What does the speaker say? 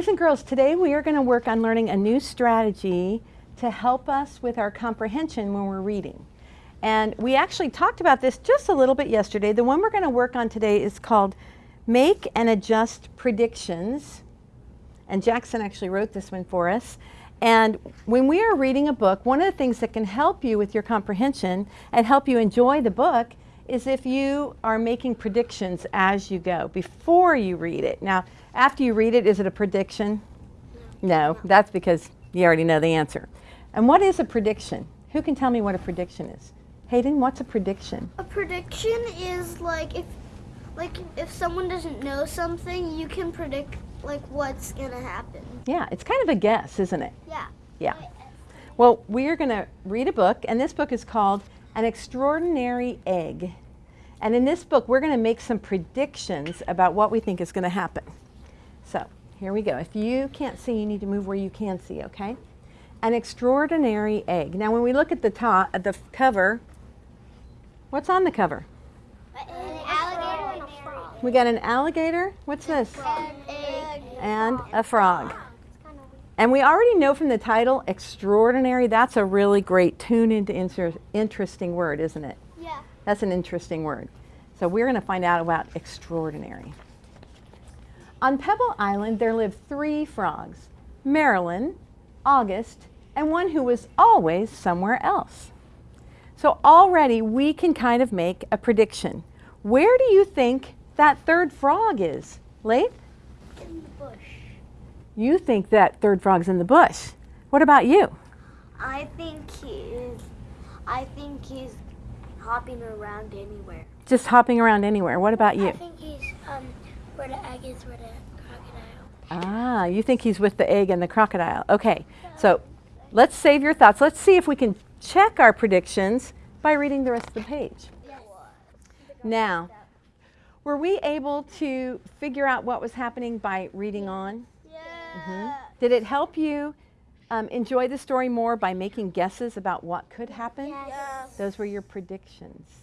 Boys and girls, today we are going to work on learning a new strategy to help us with our comprehension when we're reading. And we actually talked about this just a little bit yesterday. The one we're going to work on today is called Make and Adjust Predictions. And Jackson actually wrote this one for us. And when we are reading a book, one of the things that can help you with your comprehension and help you enjoy the book is if you are making predictions as you go before you read it. Now, after you read it, is it a prediction? No, that's because you already know the answer. And what is a prediction? Who can tell me what a prediction is? Hayden, what's a prediction? A prediction is like if like if someone doesn't know something, you can predict like what's gonna happen. Yeah, it's kind of a guess, isn't it? Yeah. Yeah. Well, we are going to read a book, and this book is called An Extraordinary Egg. And in this book, we're going to make some predictions about what we think is going to happen. So here we go. If you can't see, you need to move where you can see, okay? An extraordinary egg. Now, when we look at the top, at the cover, what's on the cover? An alligator and a frog. We got an alligator. What's this? An egg. And a frog. And we already know from the title, extraordinary, that's a really great tune into inter interesting word, isn't it? Yeah. That's an interesting word. So we're going to find out about extraordinary. On Pebble Island, there lived three frogs Marilyn, August, and one who was always somewhere else. So already we can kind of make a prediction. Where do you think that third frog is? Leif? In the bush. You think that third frog's in the bush. What about you? I think he is. I think he's hopping around anywhere. Just hopping around anywhere. What about you? I think he's um where the egg is where the crocodile. Ah, you think he's with the egg and the crocodile. Okay, so let's save your thoughts. Let's see if we can check our predictions by reading the rest of the page. Now, were we able to figure out what was happening by reading on? Yeah. Did it help you um, enjoy the story more by making guesses about what could happen? Yes. Those were your predictions.